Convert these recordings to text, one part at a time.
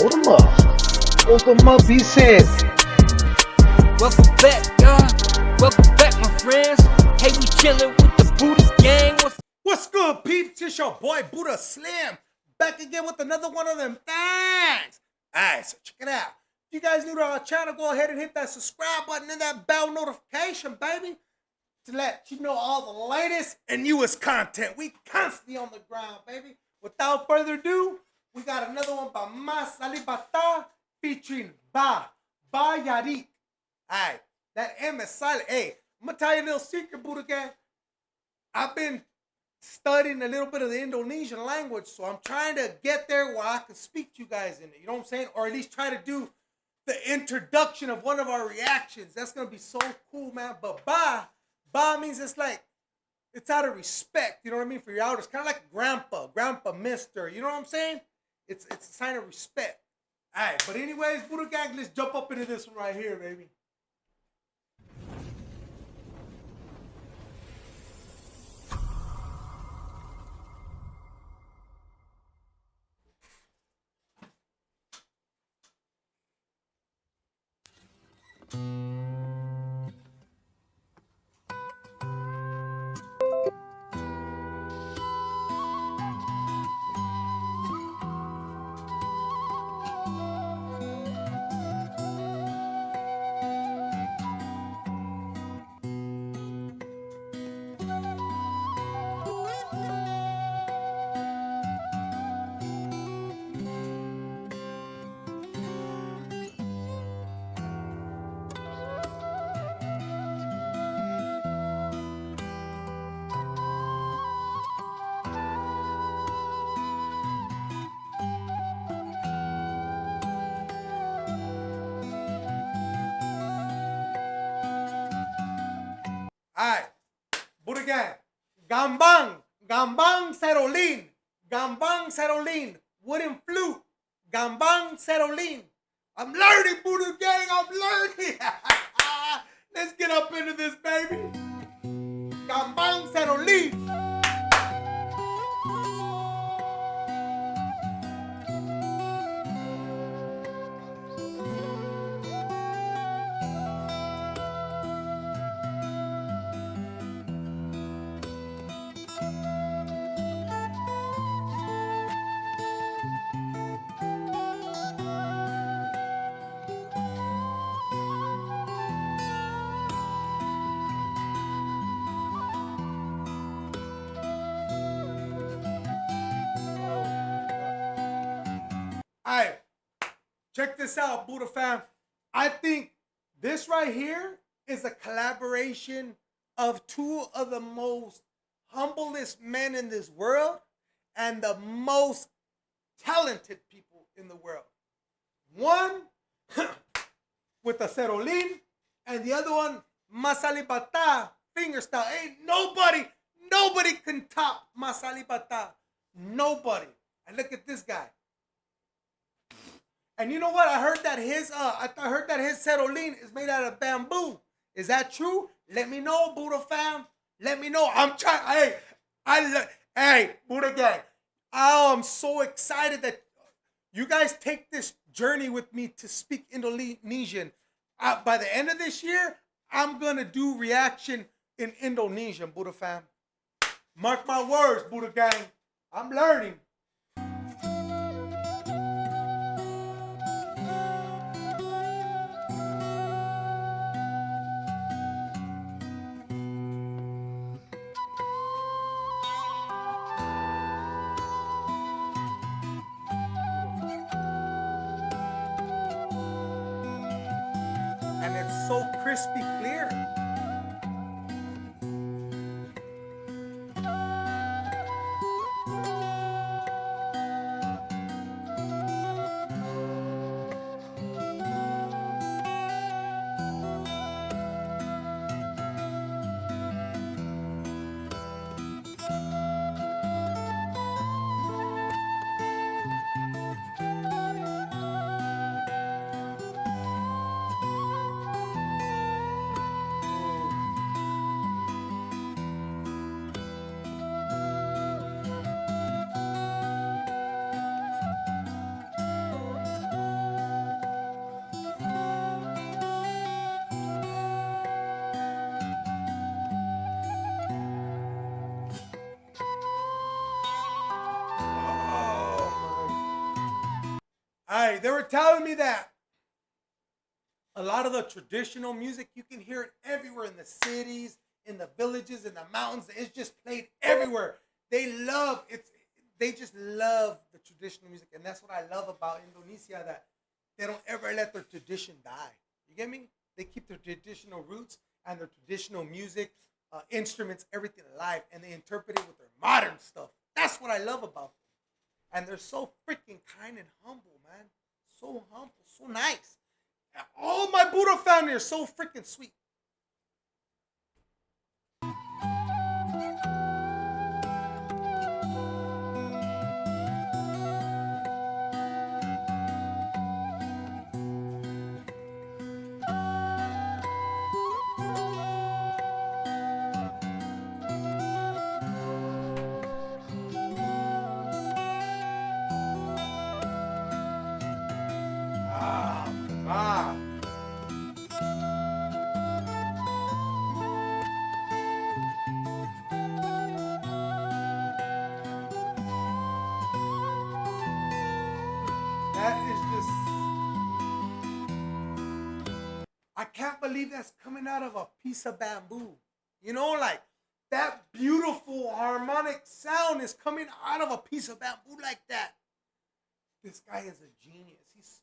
Hold them up. Hold them up, he said. Welcome back, y'all. Welcome back, my friends. Hey, we chillin' with the Buddha gang. What's What's good, peeps? It's your boy Buddha Slim back again with another one of them things. Alright, so check it out. If you guys new to our channel, go ahead and hit that subscribe button and that bell notification, baby, to let you know all the latest and newest content. We constantly on the ground, baby. Without further ado, we got another one by Mas Alip Ba Ta featuring Ba Ba Yarik. Alright, that M is silent. Hey, I'm gonna tell you a little secret, Buddha gang. I've been studying a little bit of the Indonesian language, so I'm trying to get there where I can speak to you guys in it. You know what I'm saying? Or at least try to do the introduction of one of our reactions. That's gonna be so cool, man. But ba, ba means it's like it's out of respect. You know what I mean for your elders, kind of like grandpa, grandpa, mister. You know what I'm saying? It's it's a sign of respect. All right, but anyways, Buddha gang, let's jump up into this one right here, baby. Alright. Buddha gang. Gambang. Gambang Serolin. Gambang Serolin. Wooden flute. Gambang Serolin. I'm learning, Buddha gang. I'm learning. Let's get up into this, Check this out, Buddha fam. I think this right here is a collaboration of two of the most humblest men in this world and the most talented people in the world. One with the cerolin, and the other one, mas Alip Ba Ta, fingerstyle. Ain't nobody, nobody can top mas Alip Ba Ta. Nobody. And look at this guy. And you know what? I heard that his uh I th- I heard that his cerolin is made out of bamboo. Is that true? Let me know, Buddha fam. Let me know. I'm trying. Hey, I hey Buddha gang. Oh, I'm so excited that you guys take this journey with me to speak Indonesian. Uh, by the end of this year, I'm gonna do reaction in Indonesian, Buddha fam. Mark my words, Buddha gang. I'm learning. So crispy clear. Hey, they were telling me that a lot of the traditional music you can hear it everywhere in the cities, in the villages, in the mountains. It's just played everywhere. They love it's. They just love the traditional music, and that's what I love about Indonesia. That they don't ever let their tradition die. You get me? They keep their traditional roots and their traditional music, uh, instruments, everything alive, and they interpret it with their modern stuff. That's what I love about them. And they're so freaking kind and humble, man. So humble, so nice. All my Buddha family are so freaking sweet. I can't believe that's coming out of a piece of bamboo. You know, like that beautiful harmonic sound is coming out of a piece of bamboo like that. This guy is a genius. He's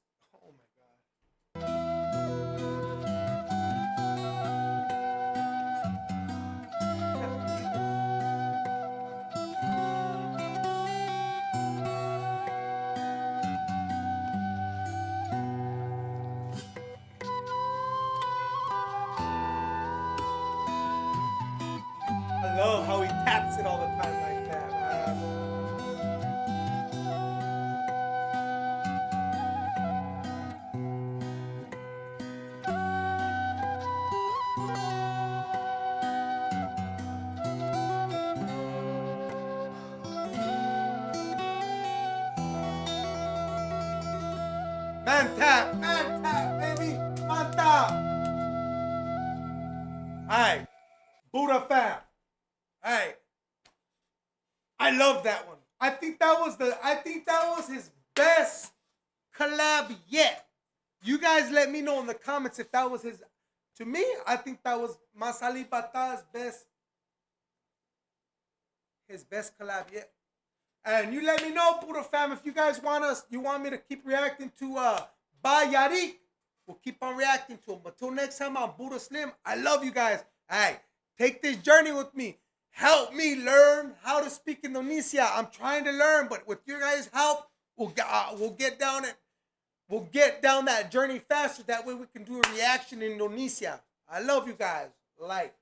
how he taps it all the time like that. man. Tap, man tap, baby, man tap. Hey, Buddha fam. Hey, I love that one. I think that was the. I think that was his best collab yet. You guys let me know in the comments if that was his. To me, I think that was Mas Alip Ba Ta's best. His best collab yet. And you let me know, Buddha fam, if you guys want us, you want me to keep reacting to uh Bayarik. We'll keep on reacting to him. But till next time, I'm Buddha Slim. I love you guys. Hey, take this journey with me. Help me learn how to speak Indonesia. I'm trying to learn, but with your guys' help, we'll get uh, we'll get down it. We'll get down that journey faster. That way, we can do a reaction in Indonesia. I love you guys. Like.